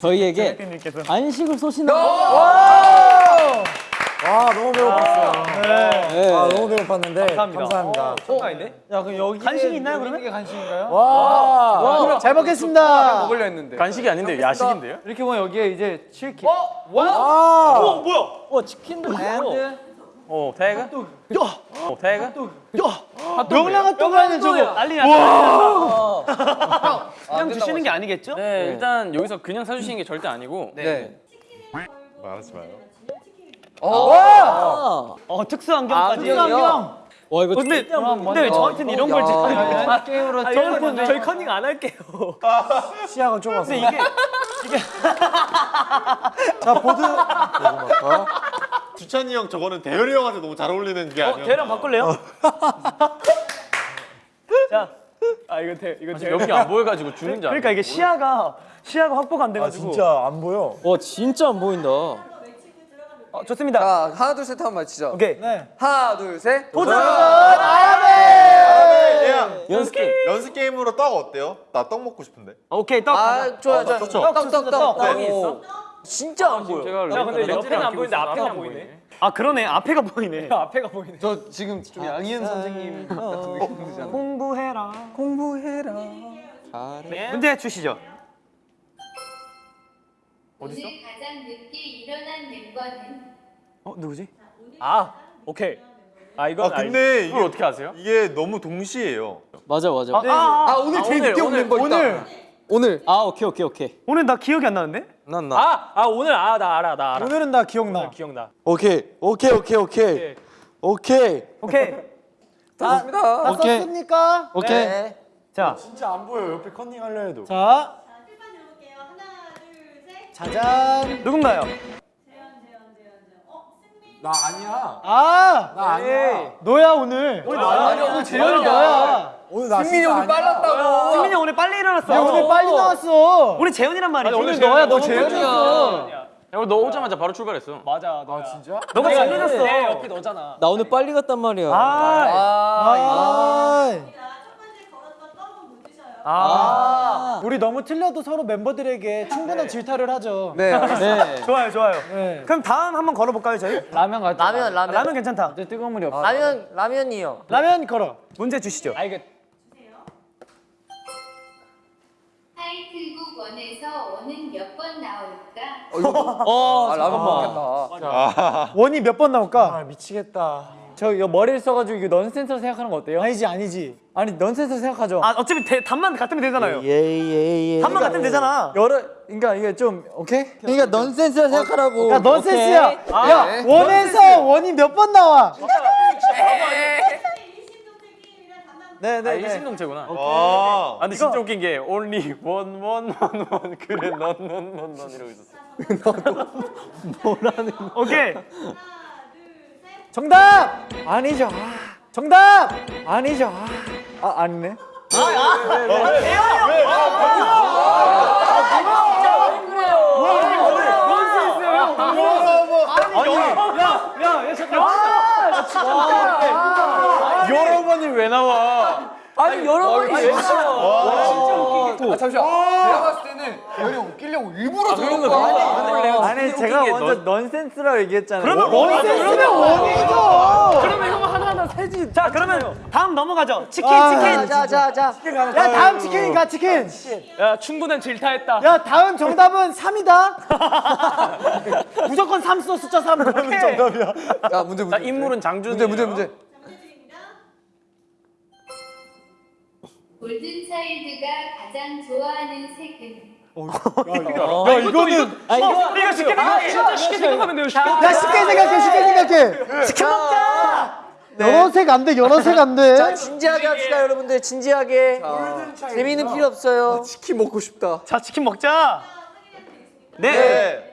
저희에게 간식을 쏘신다. 와 너무 배고팠어요. 네. 아 너무 배고팠는데 감사합니다. 야 그럼 여기 간식이 있나요 그러면? 이게 간식인가요? 와, 잘 먹겠습니다. 먹으려 했는데. 간식이 아닌데 야식인데요? 이렇게 보면 여기에 이제 치킨. 와, 와 치킨도 있고. 오 태그? 오 태그? 명랑 핫도그라는 저거. 난리 났다. 그냥 주시는 게 아니겠죠? 네, 일단 여기서 그냥 사주시는 게 절대 아니고 네. 말하지 마요. 아. 어 특수 안경까지. 특수 안경. 와 이거 근데 진짜 근데 왜 저한테는 이런 걸 지금 아, 게임으로 아, 여러분 저희 컨닝 안 할게요. 시야가 좁아서. 근데 이게 자 보드. 주찬이 형 저거는 대열이 형한테 너무 잘 어울리는 게 어, 아니야. 대랑 바꿀래요? 자, 아 이거 대 이거 대. 여기 안 보여 가지고 주는 줄 그러니까 이게 시야가 시야가 확보가 안아 돼가지고. 진짜 안 보여. 와 진짜 안 보인다. 어, 좋습니다. 자, 하나 둘 셋 한번 맞히죠. 오케이. 하나 둘 셋. 연습 게임. 연습 게임으로 떡 어때요? 나 떡 먹고 싶은데. 오케이 떡. 아, 좋아 좋아. 떡, 떡, 떡, 떡, 떡. 진짜 안 보여. 제가 야, 근데 옆에는 안 보이는데 앞에가 보이네. 아 그러네 앞에가 보이네. 앞에가 보이네. 저 지금 좀 양희은 선생님 같은 느낌 들잖아. 공부해라. 공부해라. 네. 문제 주시죠. 오늘 가장 늦게 일어난 멤버는 어 누구지? 아 오케이. 아 이건 아 근데 이걸 어떻게 아세요? 이게 너무 동시에요. 맞아 맞아. 아, 아, 아, 오늘 제일 늦게 온 멤버 있다. 오늘 오늘. 아 오케이 오케이 오케이. 오늘 나 기억이 안 나는데? 난 나. 아, 아 오늘 아 나 알아 나 알아. 오늘은 나 기억나. 기억나. 오케이 오케이 오케이 오케이 오케이. 오케이. 좋습니다. 다 썼습니까? 오케이. 네. 자, 진짜 안 보여. 옆에 컨닝 하려 해도. 자, 자, 필판 들어볼게요. 하나, 둘, 셋. 짜잔. 누군가요? 재현, 재현, 재현, 재현. 어, 승민. 나 아니야. 아, 나 아니야. 너야 오늘. 오늘 아니, 오늘 재현이 너야. 오늘 나 승민이 오늘 아니야. 빨랐다고. 승민이 오늘 빨리 일어났어. 야, 오늘 빨리 나왔어. 우리 재현이란 말이지. 오늘 너야. 너 재현이었어. 야, 너 오자마자 바로 출발했어. 맞아. 아 진짜? 너가 제일 늦었어. 내 옆에 너잖아. 나 오늘 빨리 갔단 말이야. 아, 아, 아, 자, 첫 번째 걸었던 떡은 못 드셔요. 아, 우리 너무 틀려도 서로 멤버들에게 충분한 질타를 하죠. 네. 네. 좋아요, 좋아요. 네. 그럼 다음 한번 걸어볼까요, 저희? 라면 가자. 라면, 라면. 라면 괜찮다. 뜨거운 물이 없어. 라면, 라면이요. 라면 걸어. 문제 주시죠. 아 이거 타이틀곡 원에서 원은 몇 번 나올까? 어. 어 아, 라면. 먹겠다. 원이 몇 번 나올까? 아 미치겠다. 저 이거 머리를 써가지고 이거 넌센스로 생각하는 거 어때요? 아니지 아니지. 아니 넌센스로 생각하죠. 아, 어차피 대, 답만 같으면 되잖아요. 예예예. 답만 같으면 되잖아. 여러 그러니까 이게 좀 오케이? 그러니까 넌센스로 생각하라고. 야 넌센스야. 아, 야 네. 원에서 원이 몇 번 나와? 일심동체 게임이란 단만 네, 아, 네, 이게 네. 아, 근데 진짜 웃긴 게 only one one one one 그래 넌넌넌넌 이러고 있었어. 오케이. 둘, 셋. 정답. 아니죠. 아, 정답. 아니죠. 아, 아 아니네. 여러 번이 왜 나와? 아니, 여러 번이 왜 아, 아, 잠시만. 내가 봤을 때는 형 웃기려고 일부러 저런 거. 아니 제가 게 먼저 넌- 넌센스라고 얘기했잖아요. 그러면 넌센스면 원이죠. 그러면 형 하나하나 세지. 자, 그러면 다음 넘어가죠. 치킨, 아, 치킨. 자, 자, 자. 야 다음 치킨이가 치킨. 야, 충분한 질타했다. 야 다음 정답은 3이다. 무조건 3 써 숫자 3. 정답이야. 자, 문제, 문제. 자, 인물은 장준. 문제, 문제, 문제. 골든차일드가 가장 좋아하는 색은? 야 이거는 아, 이거 이거 쉽게 생각해. 진짜 쉽게 생각하면 돼요. 쉽게. 야 쉽게 생각해 쉽게 생각해. 치킨 먹자. 여러 색안 돼. 여러 색안 돼. 자, 진지하게 합시다, 여러분들. 진지하게. 재미는 필요 없어요. 치킨 먹고 싶다. 자, 치킨 먹자. 네.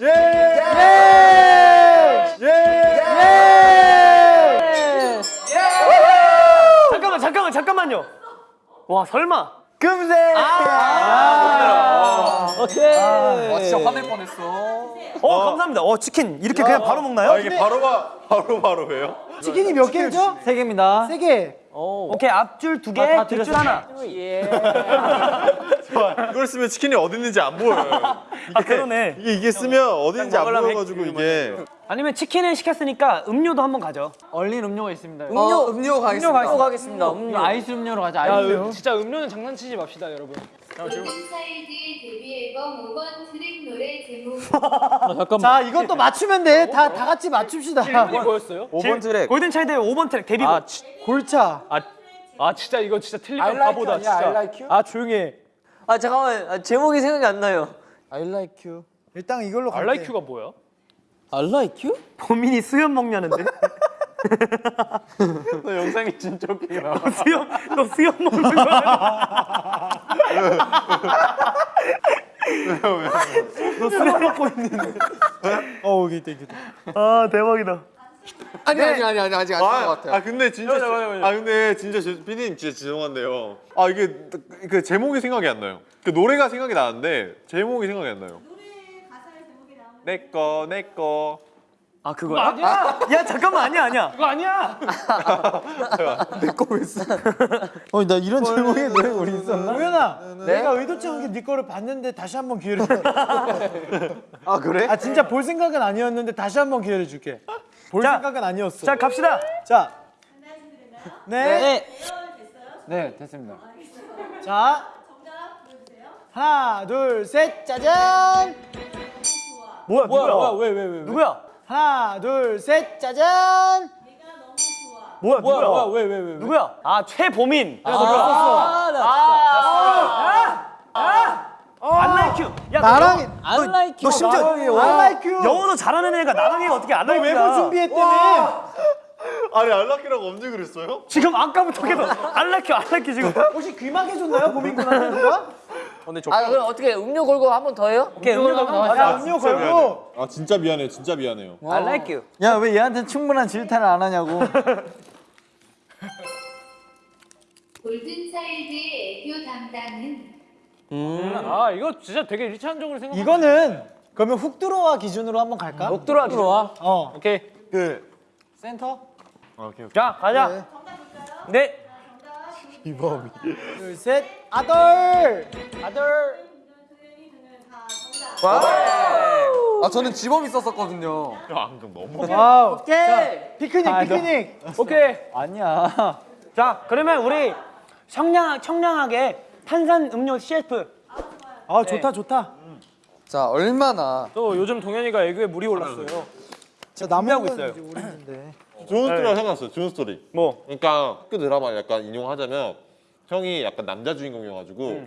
네. 다음 들어주세요. 잠깐만, 잠깐만, 잠깐만요. 와, 설마. 금색. 오케이. 와, 진짜 화낼 뻔했어. 어, 감사합니다. 어, 치킨 이렇게 그냥 바로 먹나요? 아 이게 바로 바, 바로 바로 왜요? 치킨이 몇 개죠? 세 개입니다. 세 개. 오케이 앞줄 두 개, 뒷줄 하나. 이걸 쓰면 치킨이 어디 있는지 안 보여요. 아 그러네. 이게 이게 쓰면 어딘지 안 먹으려면 보여가지고 이게 아니면 치킨을 시켰으니까 음료도 한번 가죠. 얼린 음료가 있습니다. 음료 음료 가겠습니다. 음료 가겠습니다. 음료 아이스 음료로 가자. 아이스 음료. 진짜 음료는 장난치지 맙시다, 여러분. 골든차일드의 데뷔 앨범 5번 트랙 노래 제목 잠깐만. 자 이것도 맞추면 돼. 다 다 같이 맞춥시다. 질문이 뭐였어요? 5번 트랙. 골든 차일드의 5번 트랙 데뷔곡. 아, 치, 골차. 아, 아 진짜 이거 진짜 틀리면 I like 바보다 you 아니야, 진짜. I like? 아 조용히 해. 아 잠깐만 아, 제목이 생각이 안 나요. I like you. 일단 이걸로 갈게. 알라이큐가 뭐야? I like you? 범인이 수염 먹냐는데. 너 영상이 진짜 웃기게 나와. 수염 너 수염 먹는 거야? 너 수염 먹고 있는데. 어 이게 이게. 아 대박이다. 아니 아니 아니 아니 아직 안된것 아, 같아요. 아 근데 진짜 아 근데 진짜 제- 피디님 진짜 죄송한데요. 아 이게 그 제목이 생각이 안 나요. 그 노래가 생각이 나는데 제목이 생각이 안 나요. 내꺼 내꺼 아 그거야? 아니야. 야 잠깐만 아니야 아니야. 그거 아니야. 어, 나 이런 제목의 노래 우리 있었나? 우연아, 내가 의도치 않게 네 거를 봤는데 다시 한번 기회를 줘. 아 그래? 아 진짜 볼 생각은 아니었는데 다시 한번 기회를 줄게. 볼 자, 생각은 아니었어. 자 갑시다. 자. 네. 네. 네, 됐습니다. 자. 하나, 둘, 셋, 짜잔. 뭐야 뭐야, 누구야? 뭐야, 왜, 왜, 왜, 왜? 누구야? 하나, 둘, 셋, 짜잔. 뭐야 뭐야, 누구야? 뭐야, 왜, 왜, 왜? 왜? 누구야? 아 최보민. 아, 나안 like you. 야너 나랑 영어- 안 like 너 심지어 you. 영어도 잘하는 애가 나랑 애가 어떻게 안너 like 외부 you야? 준비했다며. 아니 알라키라고 언제 그랬어요? 지금 아까부터 계속 안 like you 안 like you 지금. 혹시 귀마개 줬나요, 보민군한테 누가? 근데 저 아 그럼 어떻게 음료 걸고 한 번 더 해요? 오케이 음료 한번 야, 음료 걸고. 아 진짜 미안해 진짜 미안해요. I like you. 야, 왜 얘한테 충분한 질타를 안 하냐고. 골든차일드의 애교 담당은 아, 이거 진짜 되게 일차원적으로 생각. 이거는 그러면 훅 들어와 기준으로 한번 갈까? 목 들어와, 들어와. 어. 오케이. 그 센터. 자 가자. 네. 둘, 셋. 아들. 아들. 아 저는 지범 있었었거든요. 야 안경 너무. wow. 오케이. 피크닉, 피크닉. 오케이. 아니야. 자 그러면 우리 청량 청량하게 탄산 음료 CF. 아, 좋다, 좋다. 자 얼마나 또 요즘 동현이가 애교에 물이 올랐어요. 자, 남하고 있어요. 좋은 스토리가 생각났어요. 좋은 스토리. 뭐? 그러니까 학교 드라마 약간 인용하자면 형이 약간 남자 주인공이어가지고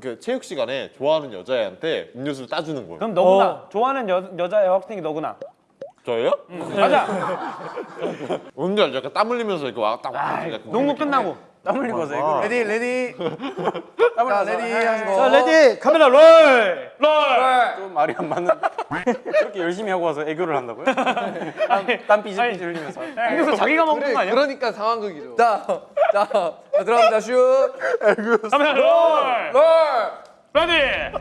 그 체육 시간에 좋아하는 여자애한테 음료수를 따주는 거예요. 그럼 너구나. 좋아하는 여, 여자 여학생이 너구나. 저예요? 가자. 뭔지 알죠? 약간 땀 흘리면서 이렇게 왔다 왔다. 약간 농구 끝나고 땀 흘리고 와서 이거. ready ready. 자 ready 하시고. 자, ready. 카메라 roll. roll. 좀 말이 안 맞는데. 그렇게 열심히 하고 와서 애교를 한다고요? 땀, 땀 삐질삐질 흘리면서. 그래서 자기가 먹는 그래 거 아니야? 그러니까 상황극이죠. 자, 자, 자 들어갑니다 슛. 카메라 roll. roll. ready.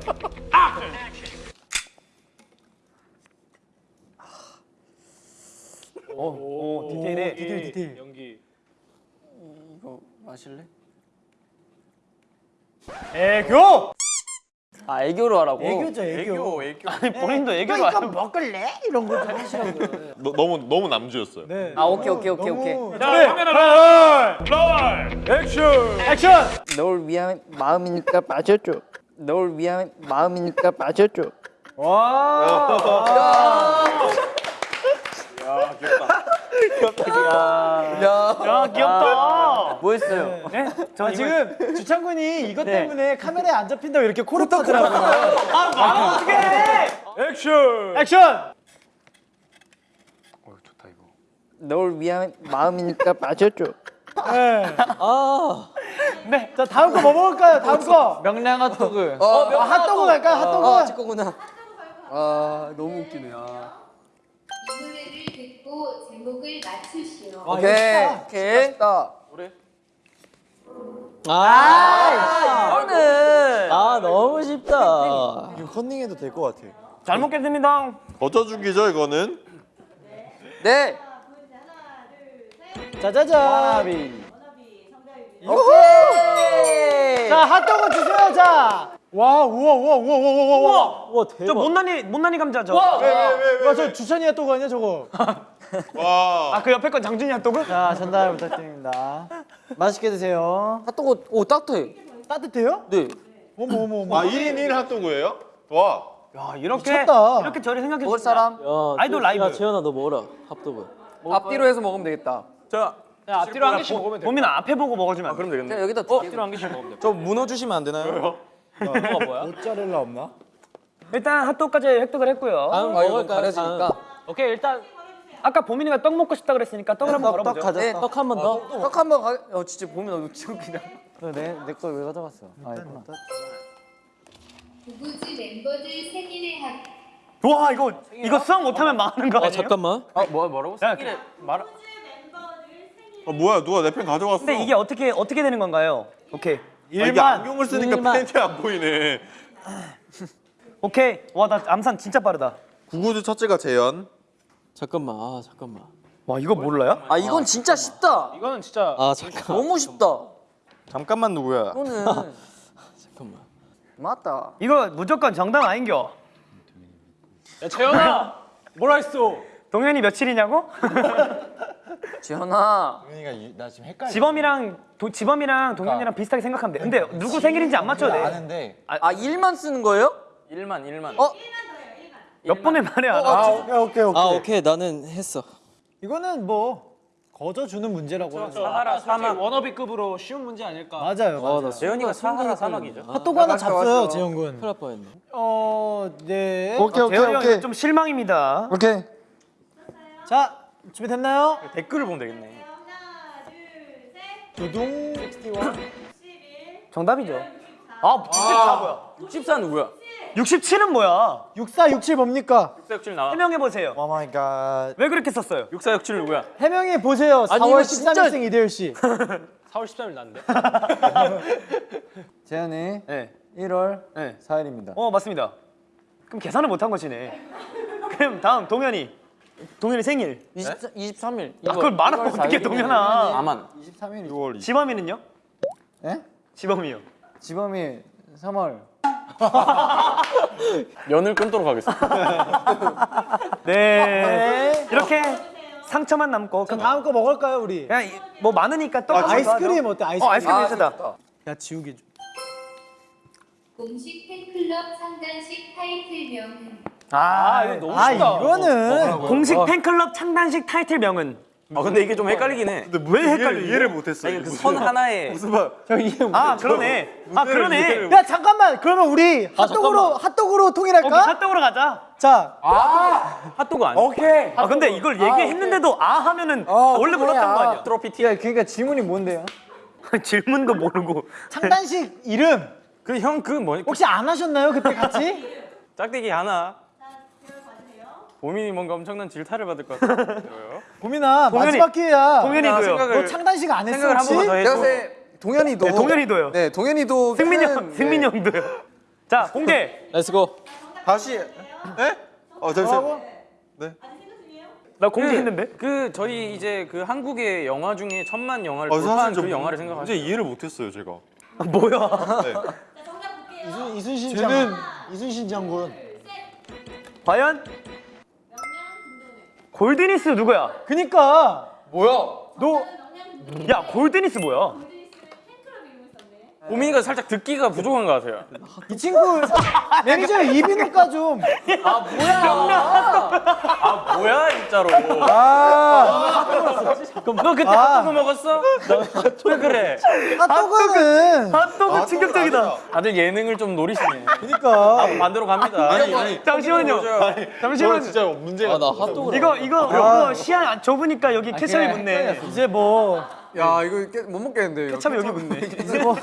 오, 오 디테일해. 디테일, 디테일. 연기. 이거 마실래? 애교. 아 애교로 하라고. 애교죠, 애교. 애교, 애교. 아니 본인도 애교로 그러니까 하는 먹을래? 이런 거 좀 하시라고요. 너, 너무 너무 남주였어요. 네. 아 오케이 오케이 오케이 오케이. 자, 카메라 roll. roll. 액션. 액션. 널 위한 마음이니까 빠져줘. 널 위한 마음이니까 빠져줘. 야 귀엽다. 뭐 했어요? 네? 저 아, 지금 주창군이 이것 네. 때문에 카메라에 안 잡힌다고 이렇게 코를 파더라고요. 아 말하면 어떡해. 액션. 액션! 어, 좋다 이거. 널 위한 마음이니까 빠져줘. 네. 네. 자, 다음 거 뭐 먹을까요? 다음 거. 명량 핫도그. 어, 핫도그 갈까요? 핫도그? 아 찍거구나. 아 너무 웃기네. 아. 듣고 제목을 맞추시오. 아, 오케이. 오케이. 됐다. 아, 이거는 아 너무 쉽다. 이거 컨닝해도 될 것 같아. 잘 먹겠습니다. 버텨주기죠 이거는. 네. 짜자잔. 자 핫도그 주세요 자. 와 우와 우와 우와 우와 우와 우와. 와저 대박. 못난이 못난이 감자 저. 와, 저 주찬이 핫도그 아니야 저거? 와. 아 그 옆에 건 장준이 핫도그? 자 전달 부탁드립니다. 맛있게 드세요. 핫도그 오 따뜻해. 따뜻해요? 네. 어머 어머 어머. 아 1인 1 핫도그예요? 와. 야 이렇게 미쳤다. 이렇게 저를 생각해 먹을. 사람? 야, 아이돌 저- 라이브. 야 재현아 너 먹어라 핫도그. 앞뒤로 해서 먹으면 되겠다. 자, 야 앞뒤로 한 개씩 먹으면 돼. 보민아 앞에 보고 먹어주면 안 돼. 그럼 되겠네. 그냥 여기다 두 개. 앞뒤로 한 개씩 먹으면 돼. 저 문어 주시면 안 되나요? 뭐가 뭐야? 모짜렐라 없나? 일단 핫도그까지 획득을 했고요. 다음 아 먹을까요? 가려지니까. 다음. 오케이 일단 아까 보민이가 떡 먹고 싶다 그랬으니까 떡을 한번 떡, 떡 걸어보죠. 가자. 네. 떡 한 번 더. 떡 한 번 가. 어 진짜 보면 너무 지금 그냥. 내내걸 왜 가져갔어? 아 있구나. 구구즈 멤버들 생일에 합와 이거 이거 수학 못하면 망하는 거아 아니에요? 잠깐만. 아, 뭐 뭐라고? 야, 말아 뭐야 누가 내 펜 가져갔어? 근데 이게 어떻게 어떻게 되는 건가요? 오케이 아, 일만. 안경을 쓰니까 일만. 펜이 안 보이네. 오케이 와 나 암산 진짜 빠르다. 구구즈 첫째가 재현. 잠깐만. 아 잠깐만. 와 이거 몰라요? 아 이건 진짜 쉽다. 이거는 진짜. 아 잠깐. 너무 쉽다. 잠깐만 누구야? 이거는 잠깐만. 맞다. 이거 무조건 정답 아닌겨. 야 재현아. 뭐라 했어? 동현이 며칠이냐고? 지현아. 나 지금 헷갈려. 지범이랑 도, 지범이랑 동현이랑 비슷하게 생각하면 돼. 근데 누구 생일인지 안 맞춰도 돼. 아는데. 아 일만 쓰는 거예요? 1만 1만. 어? 몇 번을 말해 안아 아, 오케이 오케이 오케이. 아 오케이 나는 했어. 이거는 뭐 거저 주는 문제라고 하죠. 사하라 사막. 워너비급으로 쉬운 문제 아닐까? 맞아요. 맞아요. 나 재현이가 사하라 사막이죠. 핫도그 하나 잡어요 재영 군. 큰일 날 뻔했네. 어 네. 오케이 재현이 형 이거 좀 실망입니다. 오케이. 자 준비됐나요? 댓글을 보면 되겠네. 두둥. 정답이죠. 아 64 뭐야? 64 누구야? 67은 뭐야? 6467 뭡니까? 6467 나와. 해명해 보세요. oh my god. 왜 그렇게 썼어요? 6467 누구야? 해명해 보세요. 아니, 4월 이거 진짜- 13일생 이대열 씨. 4월 13일 났는데. 재현이 네. 1월 네. 4일입니다. 어 맞습니다. 그럼 계산을 못한 것이네. 그럼 다음 동현이. 동현이 생일. 24, 23일. 아, 그걸 말하면 어떻게 동현아? 아만. 23일. 6월 20일. 지범이는요? 예? 지범이요. 지범이 3월. 연을 끊도록 하겠습니다. 네. 이렇게 상처만 남고 그럼 다음 거 먹을까요 우리? 그냥 이- 뭐 많으니까 또 아, 아이스크림 어때? 아이스크림. 어 아이스크림 예쁘다. 야 지우개 좀. 공식 팬클럽 상단식 타이틀명은 아, 이거 너무 아 쉽다. 이거는 공식 팬클럽 창단식 타이틀명은 아 근데 이게 좀 헷갈리긴 해. 근데 왜 이해를, 이해를 못했어. 아니 그선 하나에 무슨 말? 아 그러네. 아 그러네. 야 잠깐만 그러면 우리 핫도그로 핫도그로 오케이 통일할까? 핫도그로 가자. 자 핫도그 아니야? 오케이. 아 근데 이걸 얘기했는데도 아 하면은 원래 몰랐던 거 아니야? 트로피 티. 야 그러니까 질문이 뭔데요? 질문도 모르고. 창단식 이름 그 형 그 뭐니? 혹시 안 하셨나요 그때 같이? 짝대기 하나. 보민이 뭔가 엄청난 질타를 받을 것 같아요. 보민아 동현이- 마지막 기회야. 동현이도요. 너 창단식 안 했어 생각을 한 혹시? 번만 더 내가 해줘. 동현이도. 네, 동현이도요. 네, 동현이도. 승민이 큰- 형, 승민이 형도요. 자 공개. let's go. 다시. 에? 어 잠시만. 나 공개했는데. 그 저희 이제 그 한국의 영화 중에 천만 영화를 어, 돌파한 그 영화를 문제 생각하세요. 이해를 못했어요 제가. 아, 뭐야? 네. 이순 이순신 장. 이순신 장군. 과연 골드니스 누구야? 그니까 뭐야? 너 야 골드니스 뭐야? 보민이가 살짝 듣기가 부족한 것 같아요. 이 친구 매니저 이비인후과 좀. 아 뭐야 진짜로? 너 그때 아. 핫도그 먹었어? 왜 그래? 핫도그는 핫도그 충격적이다. 다들 예능을 좀 노리시네. 그니까 반대로 갑니다. 아니 아니. 잠시만요. 저는 잠시만요. 진짜 문제가. 아 나 핫도그. 이거 이거 이거 시야 안 좁으니까 여기 케찹이 붙네. 이제 뭐 야, 이거 깨- 못 먹겠는데. 케찹이 여기 붙네. 이제 뭐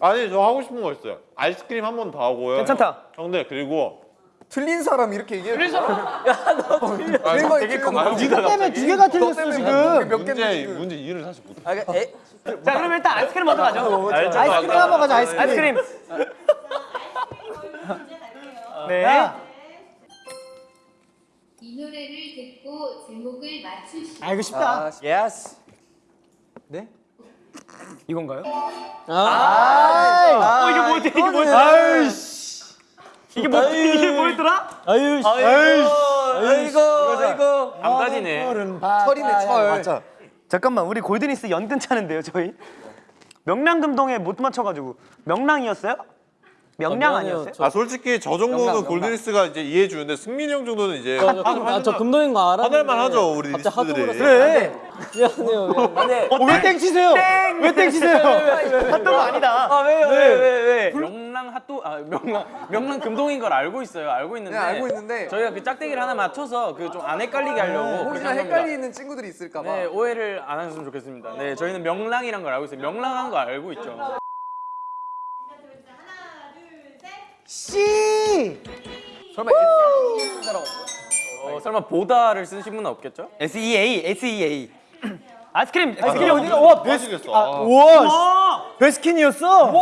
아니 저 하고 싶은 거 있어요. 아이스크림 한 번 더 하고요. 괜찮다. 형들 그리고 틀린 사람 이렇게 얘기해. 틀린 사람. 아, 틀린 거 되게 틀린 거. 건강지다 때문에 두 개가 틀렸어 지금. 몇 문제 개인지. 문제 이해를 사실 못. 아, 그, 에, 자 그럼 일단 아이스크림 먼저 가죠. 아이스크림 한 번 가자 아이스크림. 아이스크림. 네. 야, 이 노래를 듣고 제목을 맞추시. 아 이거 쉽다. yes. 이건가요? 아, 어 이게 뭐지? 이게 뭐지? 아이씨. 이게 뭐 이게 뭐였더라? 아유 씨. 아이고 이거 안 가지네. 철이네 철. 맞아. 잠깐만 우리 골드니스 연근 차는데요 저희? 명랑금동에 못 맞춰가지고 명랑이었어요? 명량 아니었어요? 아 솔직히 저 정도는 골드니스가 이제 이해해 주는데 승민이 형 정도는 이제 아저 금동인 거 알아? 화낼만 하죠 우리 니스들이. 그래. 미안해요. 미안해요. 어, 왜땡 치세요? 왜땡 치세요? 핫도그 아니다. 아 왜요 왜왜 왜? 명랑 핫도 아 명랑 명랑 금동인 걸 알고 있어요. 알고 있는데. 네, 알고 있는데 저희가 그 짝대기를 하나 맞춰서 그 좀 안 헷갈리게 하려고. 혹시나. 헷갈리는 친구들이 있을까 봐. 네 오해를 안 하셨으면 좋겠습니다. 네 저희는 명랑이란 걸 알고 있어요. 명랑한 거 알고 있죠. 씨. 설마 S 없어? 어, 설마 보다를 쓰신 분은 없겠죠? S E A S E A. 아이스크림 아이스크림 어디가? 와, 맛있겠어. 아, 우와. 베스킨이었어?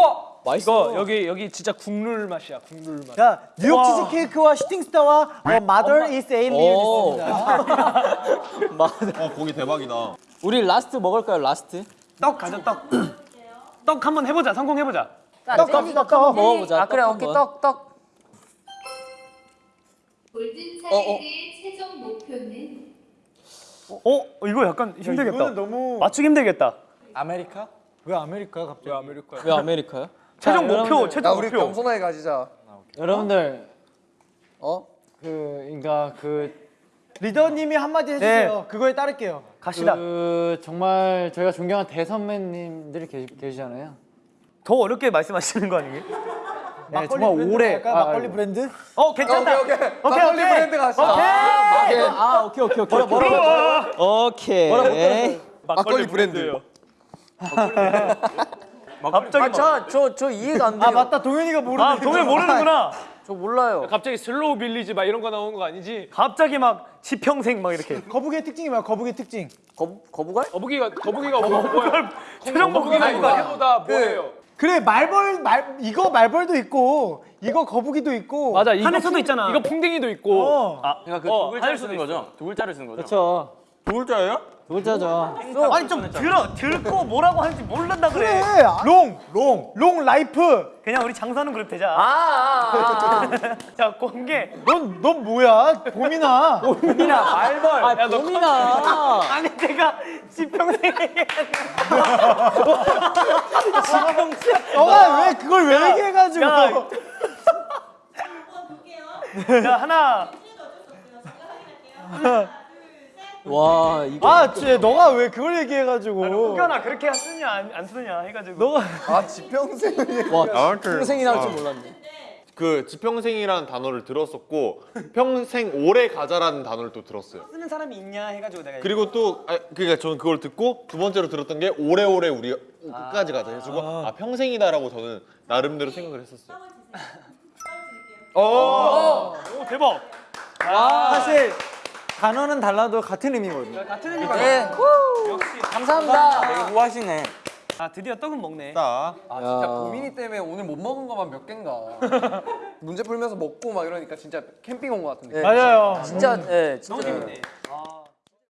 이거 여기 여기 진짜 국룰 맛이야 국룰 맛. 자, 뉴욕 치즈 케이크와 슈팅스타와 어, Mother is Alien 오. 있습니다. 어 고기 대박이다. 우리 last 먹을까요? last? 떡 가져 떡. 떡 한번 해 보자 성공해 보자. 떡, 떡, 떡, 떡. 먹어보자. 아 그래 떡 오케이. 떡떡 골든 차일드의 최종 목표는 어 이거 약간 힘들겠다. 이거는 너무 맞추기 힘들겠다. 아메리카? 왜 아메리카 갑자기? 아메리카야. 왜 아메리카요? 최종 자, 목표 여러분들. 최종 야 우리 목표. 겸손하게 가지자. 여러분들 어 그 그러니까 그 리더님이 한마디 해주세요. 그거에 따를게요. 갑시다. 그 정말 저희가 존경한 대선배님들이 계시, 계시잖아요. 더 어렵게 말씀하시는 거 아니에요? 네, 정말 오래 아, 막걸리 브랜드? 어 괜찮다. 오케이 오케이. 막걸리 브랜드 가시죠. 아 오케이 오케이 오케이. 오케이. 오케이. 막걸리 브랜드. 갑자기 막- 아저저 저 이해가 안 돼요 아 맞다 동현이가 모르는. 아 동현 모르는구나. 저 몰라요 갑자기 Slow Village 막 이런 거 나오는 거 아니지? 갑자기 막 지평생 막 이렇게. 거북이의 특징이 뭐야? 거북이의 특징. 거, 거북알? 거북이가 거북이가 뭐 뭐야? 최종 거북이가? 이거보다 뭐예요? 그래 말벌 말 이거 말벌도 있고 이거 거북이도 있고. 맞아. 풍- 있잖아. 이거 풍뎅이도 있고. 어. 아 그러니까 그 어, 두 글자를 쓰는 거죠? 두 글자를 쓰는 거죠? 그렇죠. 두 글자예요? 두 글자죠. 아니 좀 들어 듣고 뭐라고 하는지 모른다 그래. 그래. long, long, long life. 그냥 우리 장수하는 그룹 되자. 아 아 아 자 공개. 넌, 넌 뭐야? 보민아. 민아 말벌. 아 보민아. 아니 제가 지평생 너가 왜 그걸 왜 얘기해가지고? 야. 자 하나. 와 이거. 아, 쟤 너가 왜 그걸 얘기해가지고? 혹여나 그렇게 쓰냐 안, 안 쓰냐 해가지고. 너가 아 지평생. 와 평생이 나올 줄 몰랐네. 그 지평생이라는 단어를 들었었고 평생 오래 가자라는 단어를 또 들었어요. 쓰는 사람이 있냐 해가지고 내가. 그리고 또 아, 그러니까 저는 그걸 듣고 두 번째로 들었던 게 오래오래 우리 끝까지 가자 해가지고 아, 평생이다라고 저는 나름대로 생각을 했었어요. 오 대박. 사실 단어는 달라도 같은 의미거든요. 네 감사합니다 되게 후하시네. 아 드디어 떡은 먹네. 딱아 진짜 고민이 때문에 오늘 못 먹은 것만 몇 개인가. 문제 풀면서 먹고 막 이러니까 진짜 캠핑 온 것 같은데. 맞아요. 진짜 예 진짜 너무 재밌네. 아.